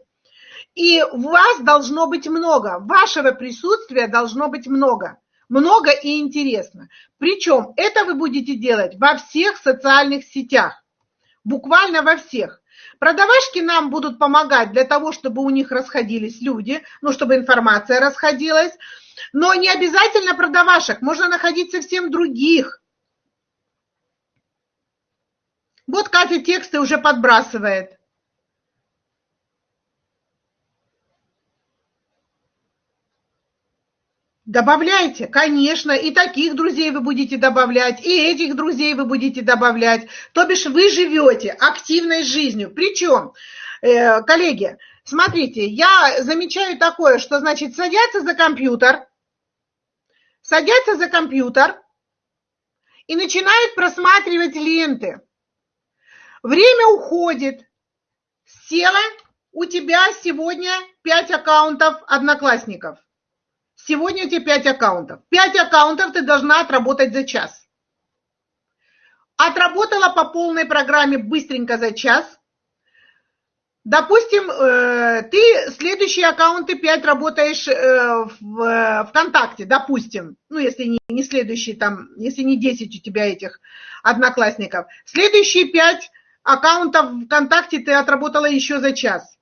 И вас должно быть много, вашего присутствия должно быть много. Много и интересно. Причем это вы будете делать во всех социальных сетях. Буквально во всех. Продавашки нам будут помогать для того, чтобы у них расходились люди, ну, чтобы информация расходилась. Но не обязательно продавашек, можно находить совсем других. Вот Катя тексты уже подбрасывает. Добавляйте, конечно, и таких друзей вы будете добавлять, и этих друзей вы будете добавлять. То бишь вы живете активной жизнью. Причем, э, коллеги, смотрите, я замечаю такое, что, значит, садятся за компьютер, садятся за компьютер и начинают просматривать ленты. Время уходит. Села, у тебя сегодня 5 аккаунтов одноклассников – Сегодня у тебя 5 аккаунтов. 5 аккаунтов ты должна отработать за час. Отработала по полной программе быстренько за час. Допустим, э, ты следующие аккаунты 5 работаешь э, в э, ВКонтакте, допустим. Ну, если не, следующие там, если не 10 у тебя этих одноклассников. Следующие 5 аккаунтов ВКонтакте ты отработала еще за час.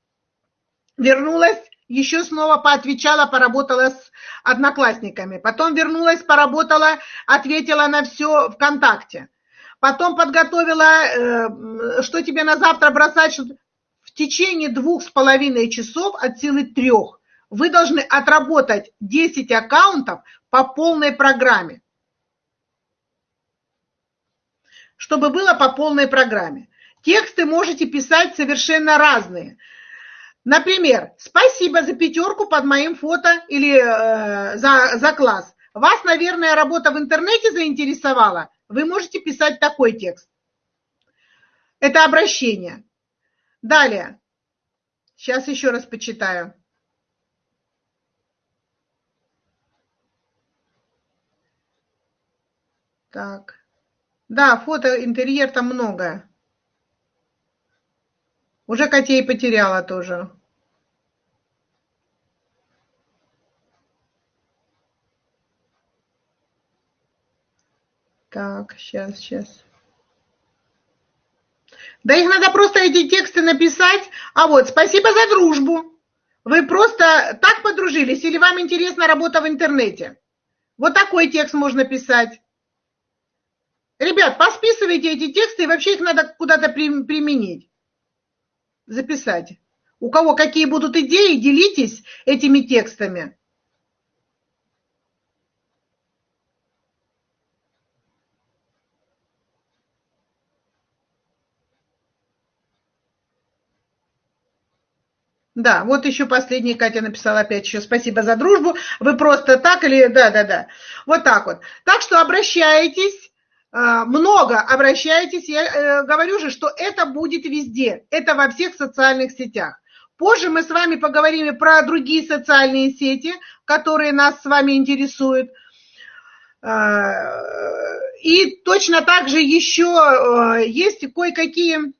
Вернулась еще снова поотвечала, поработала с одноклассниками. Потом вернулась, поработала, ответила на все ВКонтакте. Потом подготовила, э, что тебе на завтра бросать. В течение двух с половиной часов от силы трех вы должны отработать 10 аккаунтов по полной программе. Чтобы было по полной программе. Тексты можете писать совершенно разные – Например, спасибо за пятерку под моим фото или э, за, за класс. Вас, наверное, работа в интернете заинтересовала. Вы можете писать такой текст. Это обращение. Далее. Сейчас еще раз почитаю. Так. Да, фото, интерьер там много. Уже котей потеряла тоже. Так, сейчас, сейчас. Да их надо просто эти тексты написать. А вот, спасибо за дружбу. Вы просто так подружились или вам интересна работа в интернете? Вот такой текст можно писать. Ребят, посписывайте эти тексты, и вообще их надо куда-то применить, записать. У кого какие будут идеи, делитесь этими текстами. Да, вот еще последний Катя написала опять еще спасибо за дружбу. Вы просто так или... Да, да, да. Вот так вот. Так что обращайтесь, а, много обращайтесь. Я э, говорю же, что это будет везде. Это во всех социальных сетях. Позже мы с вами поговорим про другие социальные сети, которые нас с вами интересуют. А, и точно так же еще э, есть кое-какие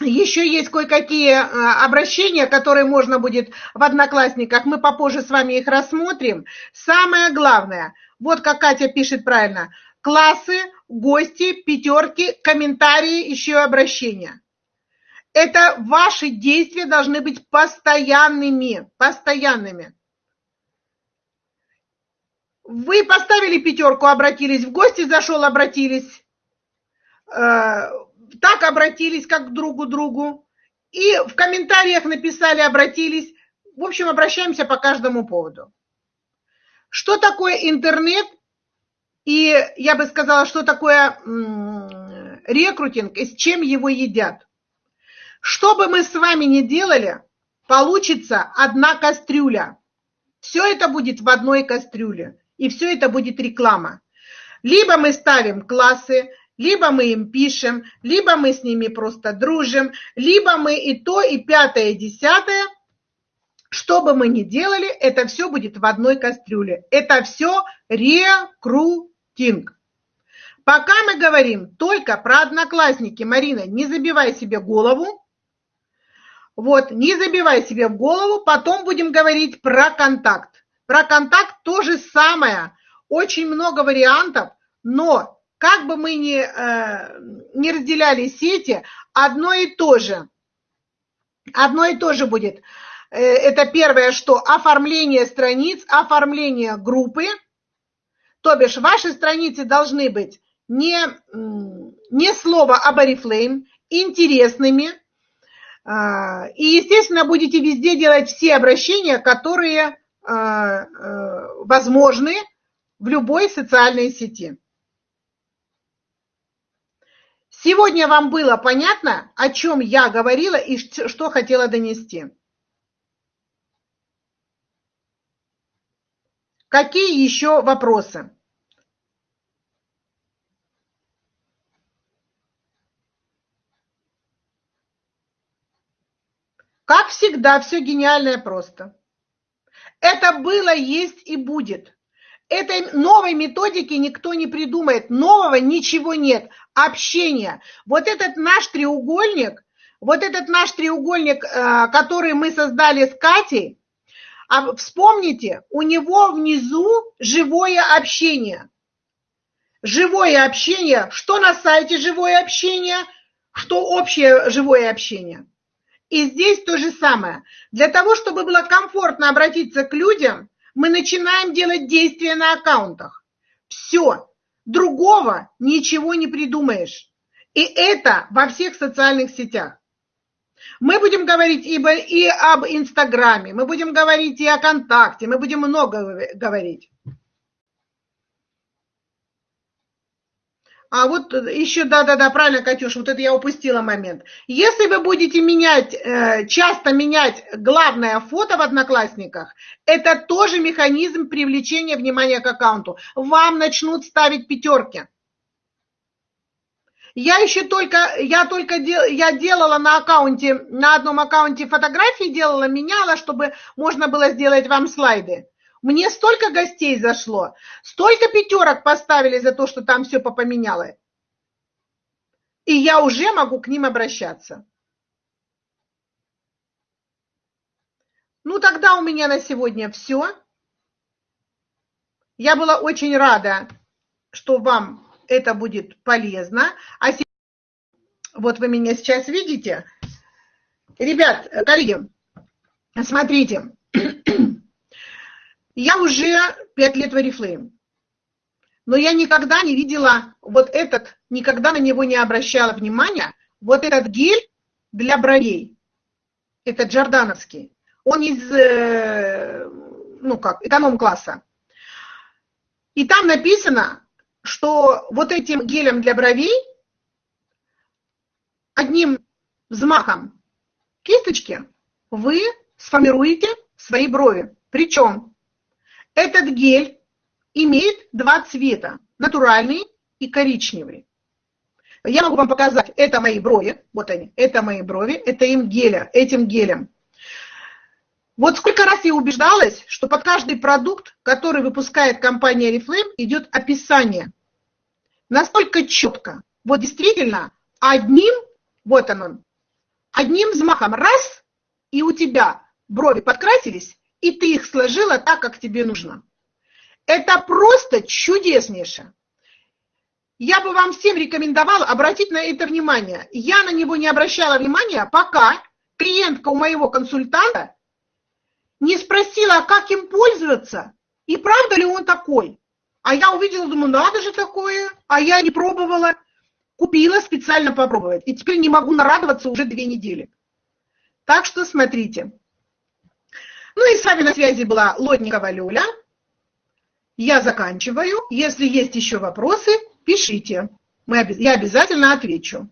еще есть кое-какие а, обращения, которые можно будет в Одноклассниках. Мы попозже с вами их рассмотрим. Самое главное, вот как Катя пишет правильно, классы, гости, пятерки, комментарии, еще и обращения. Это ваши действия должны быть постоянными, постоянными. Вы поставили пятерку, обратились в гости, зашел, обратились э, так обратились как к другу и в комментариях написали, обратились. В общем, обращаемся по каждому поводу. Что такое интернет? И я бы сказала, что такое рекрутинг и с чем его едят. Что бы мы с вами ни делали, получится одна кастрюля. Все это будет в одной кастрюле. И все это будет реклама. Либо мы ставим классы, либо мы им пишем, либо мы с ними просто дружим, либо мы и то, и пятое, и десятое. Что бы мы ни делали, это все будет в одной кастрюле. Это все рекрутинг. Пока мы говорим только про одноклассники, Марина, не забивай себе голову. Вот, не забивай себе в голову, потом будем говорить про контакт. Про контакт то же самое. Очень много вариантов, но как бы мы ни, э, ни разделяли сети, одно и то же. Одно и то же будет. Э, это первое, что оформление страниц, оформление группы. То бишь ваши страницы должны быть не, не слово об Oriflame, интересными. Э, и, естественно, будете везде делать все обращения, которые возможны в любой социальной сети. Сегодня вам было понятно, о чем я говорила и что хотела донести? Какие еще вопросы? Как всегда, все гениальное просто. Это было, есть и будет. Этой новой методики никто не придумает, нового ничего нет. Общение. Вот этот наш треугольник, вот этот наш треугольник, э, который мы создали с Катей, а вспомните, у него внизу живое общение. Живое общение. Что на сайте живое общение? Что общее живое общение? И здесь то же самое. Для того, чтобы было комфортно обратиться к людям, мы начинаем делать действия на аккаунтах. Все. Другого ничего не придумаешь. И это во всех социальных сетях. Мы будем говорить и, и об Инстаграме, мы будем говорить и о ВКонтакте, мы будем много говорить. А вот еще, да-да-да, правильно, Катюш, вот это я упустила момент. Если вы будете менять, э, часто менять главное фото в Одноклассниках, это тоже механизм привлечения внимания к аккаунту. Вам начнут ставить пятерки. Я еще только, я только дел, я делала на аккаунте, на одном аккаунте фотографии делала, меняла, чтобы можно было сделать вам слайды. Мне столько гостей зашло, столько пятерок поставили за то, что там все попоменяло. И я уже могу к ним обращаться. Ну, тогда у меня на сегодня все. Я была очень рада, что вам это будет полезно. А вот вы меня сейчас видите. Ребят, коллеги, смотрите, я уже пять лет в Oriflame, но я никогда не видела вот этот, никогда на него не обращала внимания, вот этот гель для бровей, это джордановский, он из, э, ну как, эконом-класса. И там написано, что вот этим гелем для бровей одним взмахом кисточки вы сформируете свои брови. Причем этот гель имеет два цвета, натуральный и коричневый. Я могу вам показать, это мои брови, вот они, это мои брови, это им геля, этим гелем. Вот сколько раз я убеждалась, что под каждый продукт, который выпускает компания Reflame, идет описание. Настолько четко. Вот действительно, одним, вот он, одним взмахом раз, и у тебя брови подкрасились, и ты их сложила так, как тебе нужно. Это просто чудеснейше. Я бы вам всем рекомендовала обратить на это внимание. Я на него не обращала внимания, пока клиентка у моего консультанта не спросила, как им пользоваться, и правда ли он такой. А я увидела, думаю, надо же такое, а я не пробовала. Купила специально попробовать. И теперь не могу нарадоваться уже две недели. Так что смотрите. Ну и с вами на связи была Лотникова Люля. Я заканчиваю. Если есть еще вопросы, пишите. Мы, я обязательно отвечу.